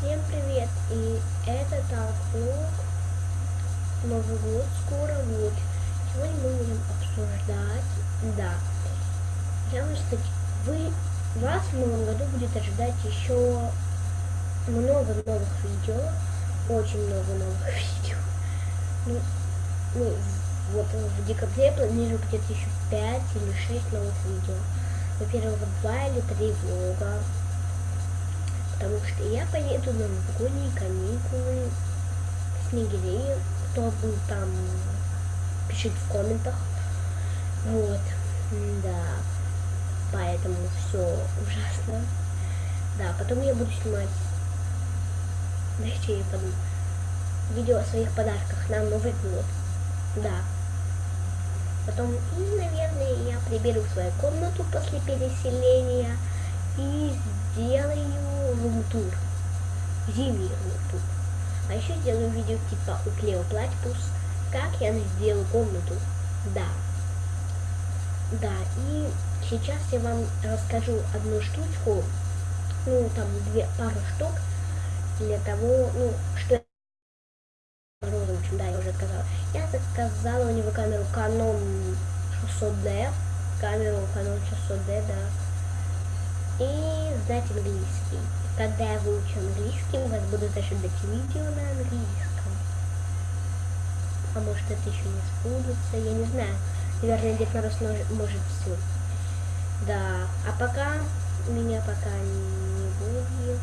Всем привет! И это так влог. Новый год скоро вот. Сегодня мы будем обсуждать. Да. Вам сказать, вы вас в новом году будет ожидать еще много новых видео. Очень много новых видео. Ну, ну вот в декабре планирую где-то еще 5 или 6 новых видео. Во-первых, 2 или 3 влога потому что я поеду на новогодние каникулы в Снегири. Кто был там, пишите в комментах. Вот, да, поэтому все ужасно. Да, потом я буду снимать, дайте я подумаю, видео о своих подарках на Новый год. Да. Потом, и, наверное, я приберу свою комнату после переселения и сделаю рум-тур. Зимний рум-тур. А еще сделаю видео типа у Клео Платипус, как я сделаю комнату. Да. Да, и сейчас я вам расскажу одну штучку, ну, там, две, пару штук, для того, ну, что общем, да, я уже сказала. Я заказала у него камеру Canon 600D, камеру Canon 600D, да знать английский. Когда я выучу английский, у вас будут ожидать видео на английском. А может это еще не сбудется, я не знаю. Наверное, Дед Мороз может все. Да, а пока меня пока не будет.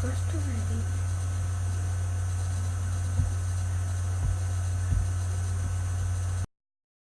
Gosto, velho.